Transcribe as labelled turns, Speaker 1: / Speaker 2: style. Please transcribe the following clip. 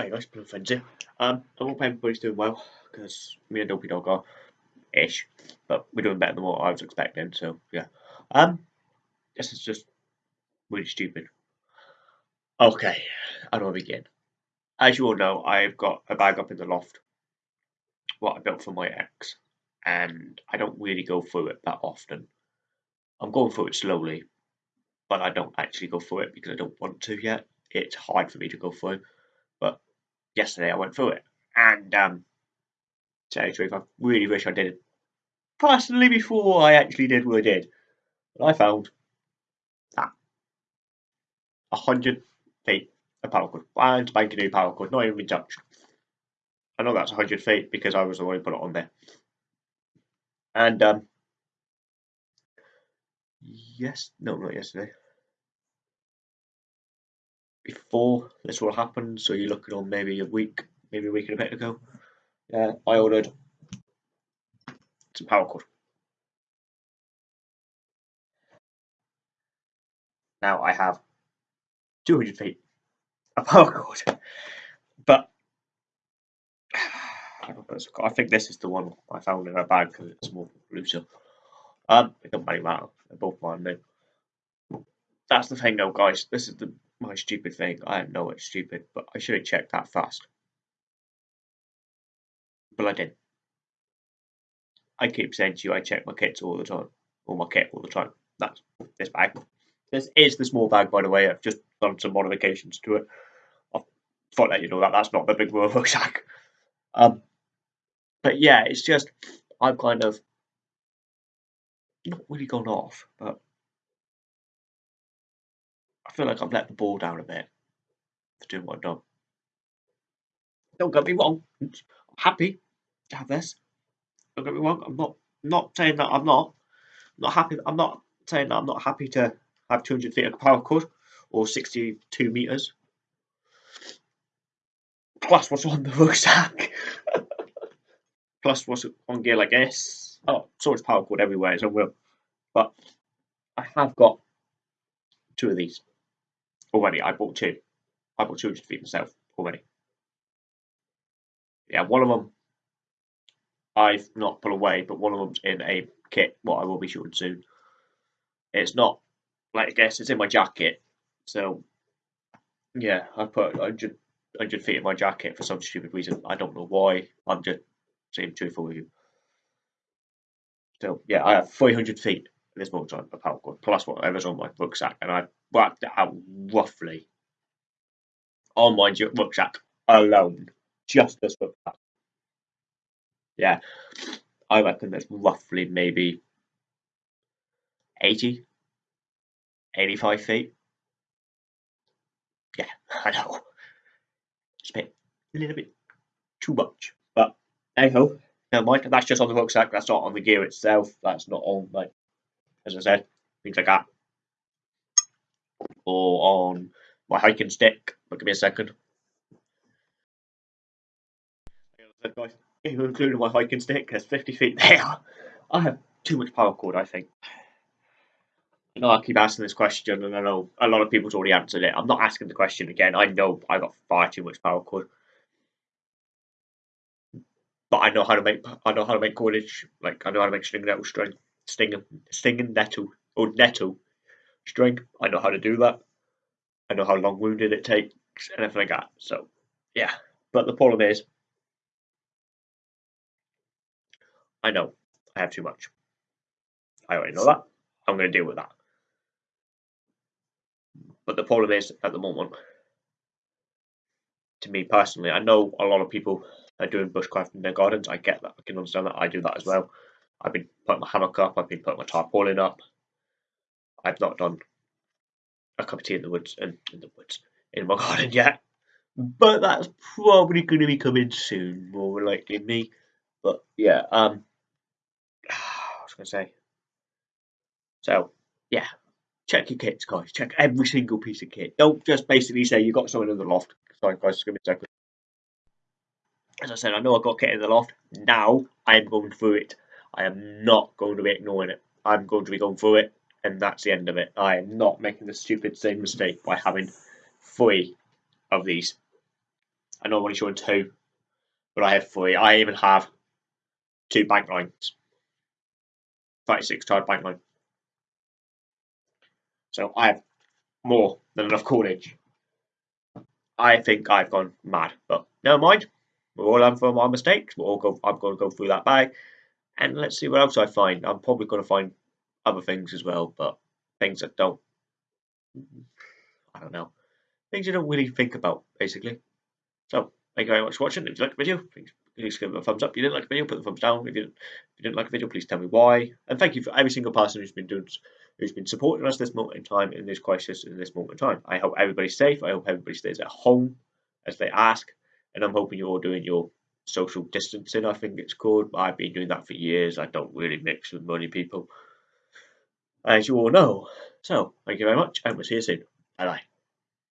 Speaker 1: Hi guys, Blue Friends here. Um, I hope everybody's doing well, because me and Dopey Dog are ish, but we're doing better than what I was expecting, so yeah. Um, this is just really stupid. Okay, how do I begin? As you all know, I've got a bag up in the loft, what I built for my ex, and I don't really go through it that often. I'm going through it slowly, but I don't actually go through it because I don't want to yet. It's hard for me to go through, yesterday I went through it, and um, tell you the truth, I really wish I did it personally before I actually did what I did. But I found that a hundred feet of paracord, and spanking new paracord, not even touched. I know that's a hundred feet because I was the one who put it on there, and um, yes, no, not yesterday. Before this all happened, so you're looking on maybe a week, maybe a week and a bit ago. Yeah, I ordered some paracord. Now I have 200 feet of paracord, but I, think this is the one I found in a bag because it's more looser. Um, it doesn't really matter. They're both mine now. That's the thing, though, guys. This is the my stupid thing. I know it's stupid, but I should have checked that fast. But I didn't. I keep saying to you, I check my kits all the time, or my kit all the time. That's this bag. This is the small bag, by the way. I've just done some modifications to it. I thought that you know that that's not the big rucksack. Um, but yeah, it's just I've kind of not really gone off, but feel like I've let the ball down a bit for doing what I've done. Don't get me wrong, I'm happy to have this. Don't get me wrong, I'm not not saying that I'm not. I'm not happy. I'm not saying that I'm not happy to have 200 feet of paracord or 62 meters. Plus what's on the rucksack. Plus what's on gear like this. Oh, so it's paracord everywhere I will. But I have got two of these already. I bought two. I bought 200 feet myself already. Yeah, one of them I've not put away, but one of them's in a kit. What I will be shooting soon. It's not like I guess it's in my jacket. So yeah, I put 100, 100 feet in my jacket for some stupid reason. I don't know why. I'm just being truthful with you. So yeah, I have 300 feet this moment on a paracord plus whatever's on my rucksack, and I worked it out roughly on my rucksack alone, just this rucksack. Yeah, I reckon that's roughly maybe 80, 85 feet. Yeah, I know. It's a bit, a little bit too much. But anyhow, never mind. That's just on the rucksack. That's not on the gear itself. That's not on, like, as I said, things like that. Or on my hiking stick. But give me a second. Guys, including my hiking stick, there's 50 feet there. I have too much paracord, I think. I know I keep asking this question, and I know a lot of people's already answered it. I'm not asking the question again. I know I got far too much paracord, but I know how to make I know how to make cordage. Like I know how to make string nettle string, sting stinging nettle or nettle string. I know how to do that. I know how long wounded it takes and everything like that. So yeah, but the problem is, I know I have too much. I already know that. I'm going to deal with that. But the problem is, at the moment, to me personally, I know a lot of people are doing bushcraft in their gardens. I get that. I can understand that. I do that as well. I've been putting my hammock up. I've been putting my tarpaulin up. I've not done a cup of tea in the woods in, in the woods in my garden yet. But that's probably going to be coming soon, more likely me. But yeah, um, I was going to say. So yeah, check your kits, guys. Check every single piece of kit. Don't just basically say you got something in the loft. Sorry, guys, just give me a second. As I said, I know I got kit in the loft. Now I am going through it. I am not going to be ignoring it. I'm going to be going through it, and that's the end of it. I am not making the stupid same mistake by having three of these. I know I'm only showing two, but I have three. I even have two bank lines. 36 card bank line. So I have more than enough cordage. I think I've gone mad, but never mind. We're all learn from our mistakes. We're all go. I'm going to go through that bag, and let's see what else I find. I'm probably going to find other things as well, but things that don't. I don't know. Things you don't really think about, basically. So, thank you very much for watching. If you liked the video, please, give it a thumbs up. If you didn't like the video, put the thumbs down. If you didn't, if you didn't like the video, please tell me why. And thank you for every single person who's been doing who's been supporting us this moment in time in this crisis in this moment in time. I hope everybody's safe. I hope everybody stays at home as they ask, and I'm hoping you're all doing your social distancing. I think it's called. I've been doing that for years. I don't really mix with many people, as you all know. So thank you very much, and we'll see you soon. Bye bye.